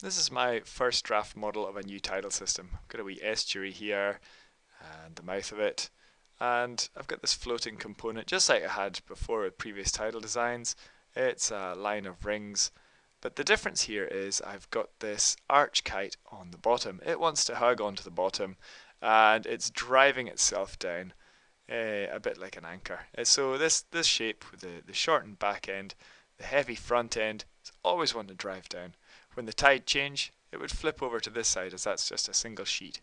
this is my first draft model of a new tidal system. I've got a wee estuary here and the mouth of it and I've got this floating component just like I had before with previous tidal designs. It's a line of rings but the difference here is I've got this arch kite on the bottom. It wants to hug onto the bottom and it's driving itself down uh, a bit like an anchor. Uh, so this, this shape with the, the shortened back end, the heavy front end, is always one to drive down. When the tide change, it would flip over to this side as that's just a single sheet.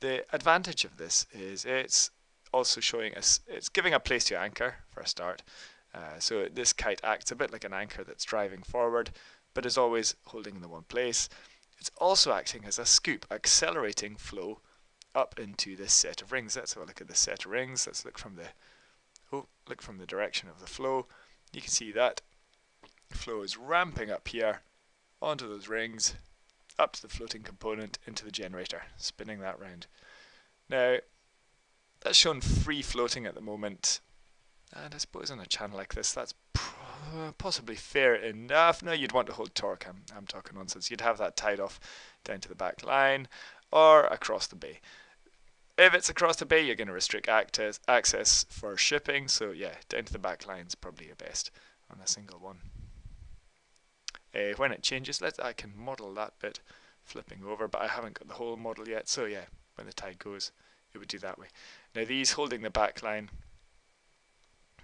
The advantage of this is it's also showing us, it's giving a place to anchor for a start. Uh, so this kite acts a bit like an anchor that's driving forward, but is always holding in the one place. It's also acting as a scoop, accelerating flow up into this set of rings. Let's have a look at this set of rings. Let's look from the oh, look from the direction of the flow. You can see that flow is ramping up here onto those rings, up to the floating component, into the generator, spinning that round. Now, that's shown free floating at the moment, and I suppose on a channel like this, that's possibly fair enough. No, you'd want to hold torque. I'm, I'm talking nonsense. You'd have that tied off down to the back line or across the bay. If it's across the bay, you're going to restrict access, access for shipping. So yeah, down to the back line is probably your best on a single one. Uh, when it changes, let I can model that bit flipping over, but I haven't got the whole model yet. So yeah, when the tide goes, it would do that way. Now these holding the back line,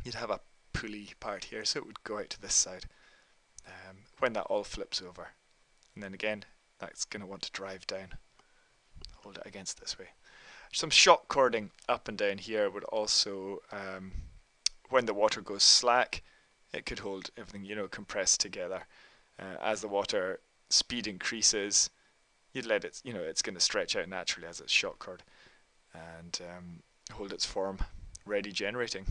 you'd have a pulley part here, so it would go out to this side um, when that all flips over. And then again, that's going to want to drive down. Hold it against this way. Some shock cording up and down here would also, um, when the water goes slack, it could hold everything, you know, compressed together. Uh, as the water speed increases, you'd let it, you know, it's going to stretch out naturally as it's shock cord and um, hold its form ready generating.